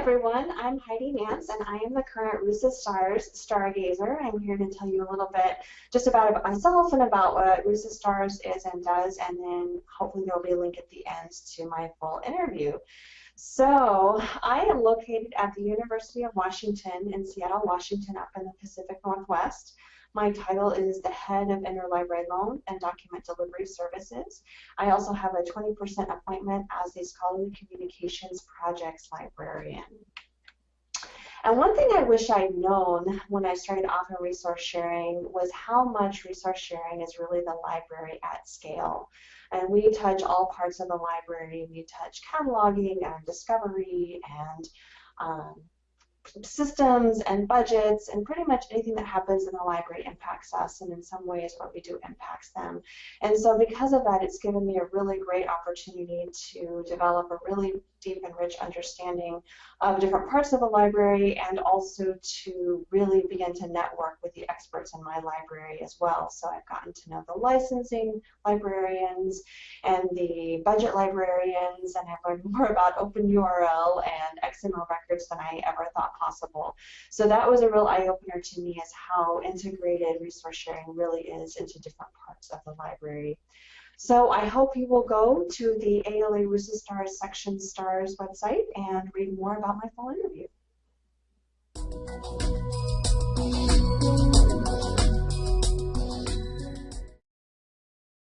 everyone. I'm Heidi Nance, and I am the current RUSA Stars Stargazer. I'm here to tell you a little bit just about, myself and about what RUSA Stars is and does, and then hopefully there will be a link at the end to my full interview. So I am located at the University of Washington in Seattle, Washington, up in the Pacific Northwest. My title is the head of interlibrary loan and document delivery services. I also have a 20% appointment as a scholarly communications projects librarian. And one thing I wish I'd known when I started off in resource sharing was how much resource sharing is really the library at scale. And we touch all parts of the library. We touch cataloging and discovery and um, systems and budgets and pretty much anything that happens in the library impacts us and in some ways what we do impacts them. And so because of that it's given me a really great opportunity to develop a really deep and rich understanding of different parts of the library and also to really begin to network with the experts in my library as well. So I've gotten to know the licensing librarians and the budget librarians and I've learned more about OpenURL and XML records than I ever thought possible. So that was a real eye-opener to me as how integrated resource sharing really is into different parts of the library. So I hope you will go to the ALA RUSA Stars Section Stars website and read more about my full interview.